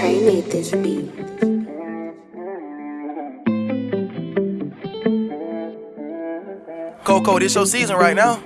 Trey made this beat. Coco, this your season right now.